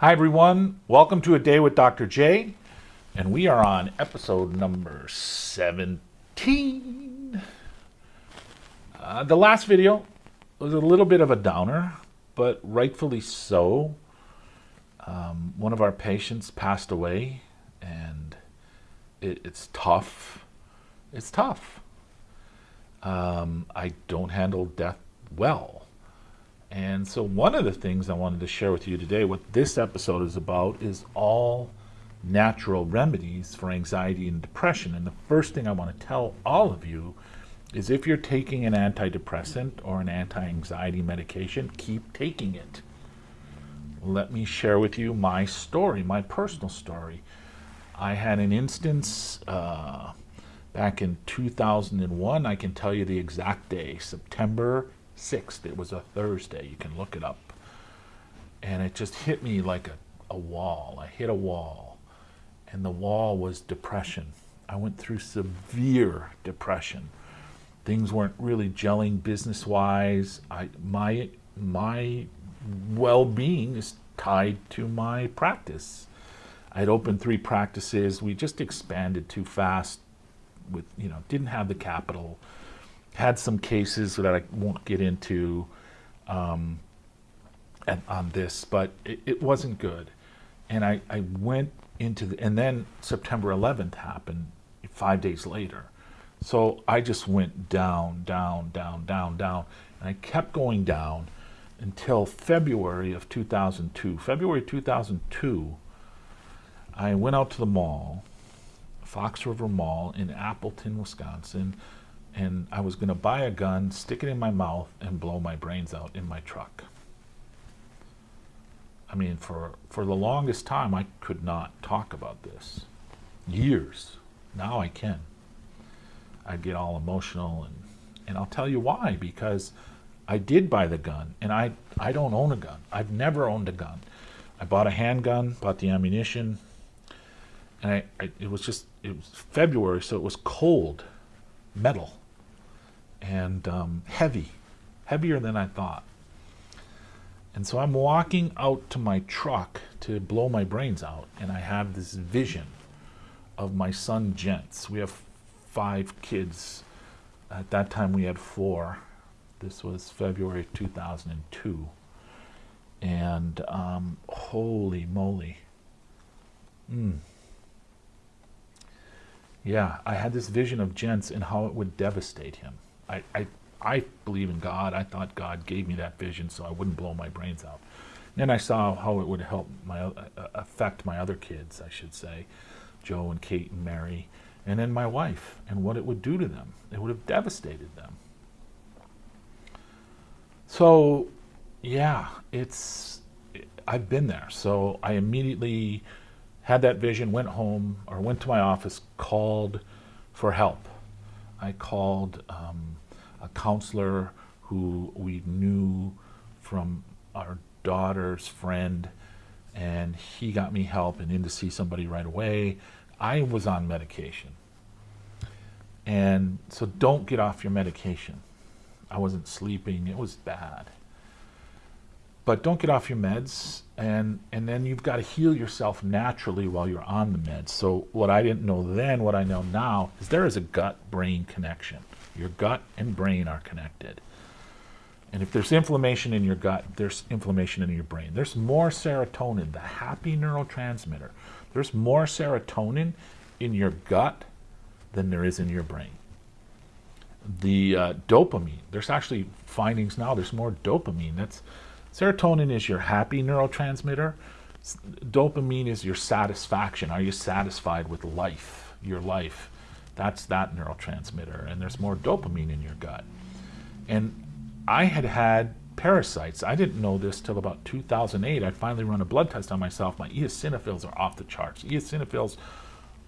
Hi, everyone. Welcome to A Day with Dr. J. And we are on episode number 17. Uh, the last video was a little bit of a downer, but rightfully so. Um, one of our patients passed away, and it, it's tough. It's tough. Um, I don't handle death well and so one of the things I wanted to share with you today, what this episode is about, is all natural remedies for anxiety and depression. And the first thing I want to tell all of you is if you're taking an antidepressant or an anti-anxiety medication, keep taking it. Let me share with you my story, my personal story. I had an instance uh, back in 2001. I can tell you the exact day, September 6th. It was a Thursday. You can look it up. And it just hit me like a, a wall. I hit a wall. And the wall was depression. I went through severe depression. Things weren't really gelling business wise. I my my well-being is tied to my practice. I'd opened three practices. We just expanded too fast with, you know, didn't have the capital had some cases that I won't get into um, and, on this, but it, it, wasn't good. And I, I went into the, and then September 11th happened five days later. So I just went down, down, down, down, down. And I kept going down until February of 2002. February 2002, I went out to the mall, Fox River Mall in Appleton, Wisconsin, and I was going to buy a gun, stick it in my mouth, and blow my brains out in my truck. I mean, for, for the longest time, I could not talk about this. Years. Now I can. I get all emotional, and, and I'll tell you why, because I did buy the gun, and I, I don't own a gun. I've never owned a gun. I bought a handgun, bought the ammunition, and I, I, it was just, it was February, so it was cold, metal and um, heavy, heavier than I thought. And so I'm walking out to my truck to blow my brains out, and I have this vision of my son Gents. We have five kids. At that time, we had four. This was February 2002. And um, holy moly. Mm. Yeah, I had this vision of Gents and how it would devastate him. I, I, I believe in God. I thought God gave me that vision so I wouldn't blow my brains out. And then I saw how it would help my uh, affect my other kids, I should say, Joe and Kate and Mary, and then my wife, and what it would do to them. It would have devastated them. So, yeah, it's I've been there. So I immediately had that vision, went home or went to my office, called for help. I called um, a counselor who we knew from our daughter's friend, and he got me help and in to see somebody right away. I was on medication. And so don't get off your medication. I wasn't sleeping, it was bad. But don't get off your meds, and, and then you've got to heal yourself naturally while you're on the meds. So what I didn't know then, what I know now, is there is a gut-brain connection. Your gut and brain are connected. And if there's inflammation in your gut, there's inflammation in your brain. There's more serotonin, the happy neurotransmitter. There's more serotonin in your gut than there is in your brain. The uh, dopamine, there's actually findings now, there's more dopamine. That's Serotonin is your happy neurotransmitter. Dopamine is your satisfaction. Are you satisfied with life, your life? That's that neurotransmitter. And there's more dopamine in your gut. And I had had parasites. I didn't know this till about 2008. I finally run a blood test on myself. My eosinophils are off the charts. Eosinophils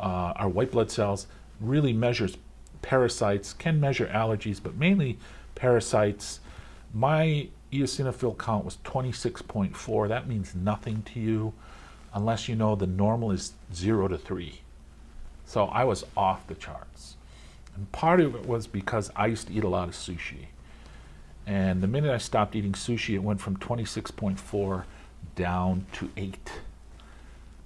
uh, are white blood cells, really measures parasites, can measure allergies, but mainly parasites. My eosinophil count was 26.4. That means nothing to you unless you know the normal is 0 to 3. So I was off the charts. And part of it was because I used to eat a lot of sushi. And the minute I stopped eating sushi, it went from 26.4 down to eight.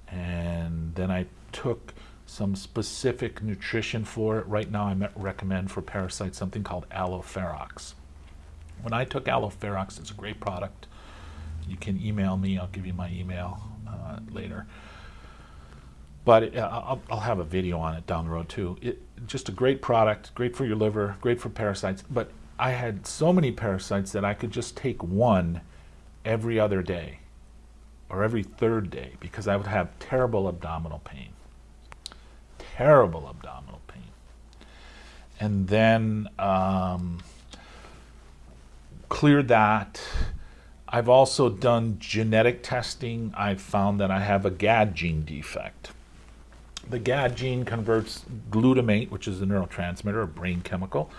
And then I took some specific nutrition for it. Right now, I recommend for parasites something called Alloferox. When I took Alloferox, it's a great product. You can email me, I'll give you my email uh, later. But I'll, I'll, have a video on it down the road too. It, just a great product, great for your liver, great for parasites. But I had so many parasites that I could just take one every other day or every third day because I would have terrible abdominal pain. Terrible abdominal pain. And then um, cleared that. I've also done genetic testing. I've found that I have a GAD gene defect. The GAD gene converts glutamate, which is a neurotransmitter, a brain chemical,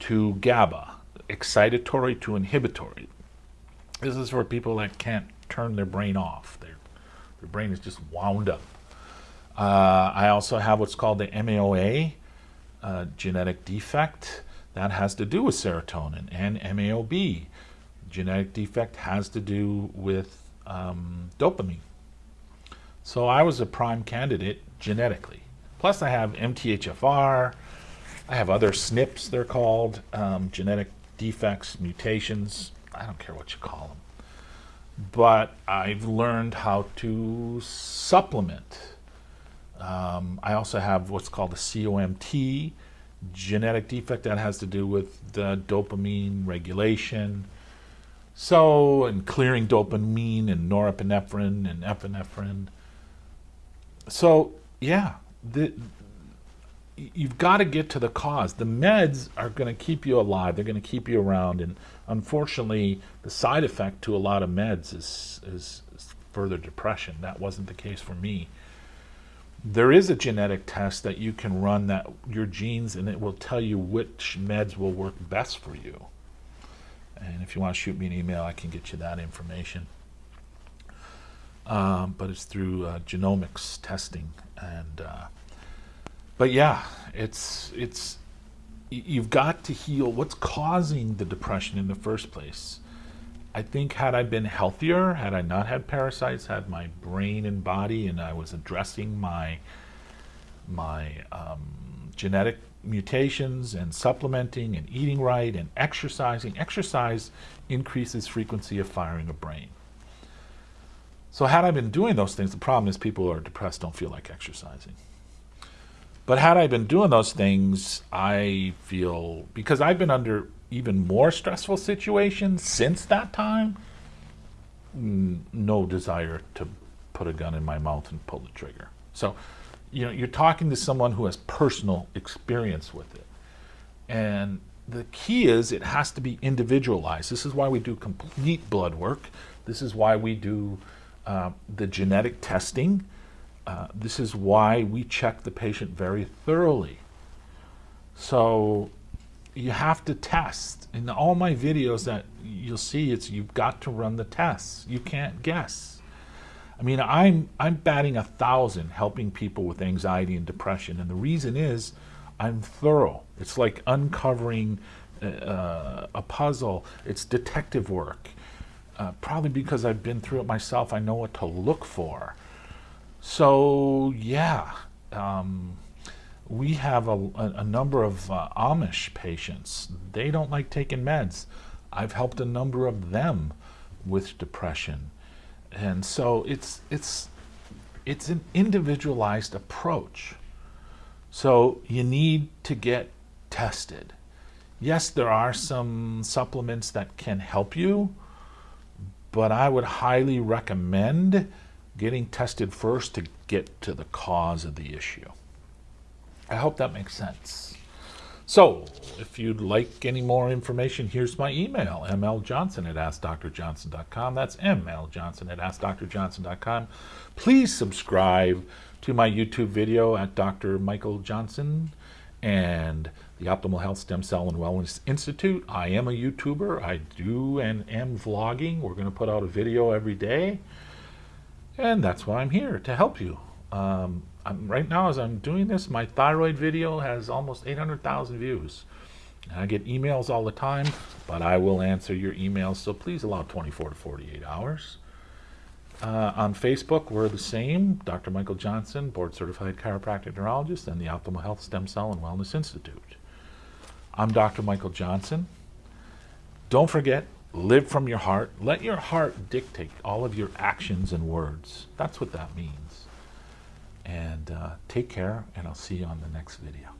to GABA, excitatory to inhibitory. This is for people that can't turn their brain off. Their, their brain is just wound up. Uh, I also have what's called the MAOA uh, genetic defect. That has to do with serotonin and MAOB. Genetic defect has to do with um, dopamine. So I was a prime candidate genetically. Plus I have MTHFR, I have other SNPs, they're called, um, genetic defects, mutations, I don't care what you call them but I've learned how to supplement. Um, I also have what's called a COMT, genetic defect that has to do with the dopamine regulation. So, and clearing dopamine and norepinephrine and epinephrine. So, yeah, the, you've got to get to the cause. The meds are going to keep you alive. They're going to keep you around. And unfortunately, the side effect to a lot of meds is, is, is further depression. That wasn't the case for me. There is a genetic test that you can run that your genes and it will tell you which meds will work best for you. And if you want to shoot me an email, I can get you that information. Um, but it's through uh, genomics testing and uh, but yeah, it's it's you've got to heal what's causing the depression in the first place. I think had I been healthier, had I not had parasites, had my brain and body, and I was addressing my my um, genetic mutations and supplementing and eating right and exercising. Exercise increases frequency of firing of brain. So had I been doing those things, the problem is people who are depressed don't feel like exercising. But had I been doing those things, I feel because I've been under even more stressful situations since that time, no desire to put a gun in my mouth and pull the trigger. So, you know, you're talking to someone who has personal experience with it. And the key is it has to be individualized. This is why we do complete blood work. This is why we do uh, the genetic testing uh, this is why we check the patient very thoroughly. So you have to test. In all my videos that you'll see, it's you've got to run the tests. You can't guess. I mean, I'm I'm batting a thousand helping people with anxiety and depression, and the reason is I'm thorough. It's like uncovering uh, a puzzle. It's detective work. Uh, probably because I've been through it myself, I know what to look for. So yeah, um, we have a, a, number of uh, Amish patients. They don't like taking meds. I've helped a number of them with depression, and so it's it's it's an individualized approach. So you need to get tested. Yes, there are some supplements that can help you, but I would highly recommend getting tested first to get to the cause of the issue. I hope that makes sense. So, if you'd like any more information, here's my email, mljohnson at askdrjohnson.com. That's mljohnson at askdrjohnson.com. Please subscribe to my YouTube video at Dr. Michael Johnson and the Optimal Health Stem Cell and Wellness Institute. I am a YouTuber. I do and am vlogging. We're going to put out a video every day. And that's why I'm here, to help you. Um, right now, as I'm doing this, my thyroid video has almost 800,000 views. I get emails all the time, but I will answer your emails, so please allow 24 to 48 hours. Uh, on Facebook, we're the same Dr. Michael Johnson, board certified chiropractic neurologist, and the Optimal Health Stem Cell and Wellness Institute. I'm Dr. Michael Johnson. Don't forget, live from your heart. Let your heart dictate all of your actions and words. That's what that means. And uh, take care, and I'll see you on the next video.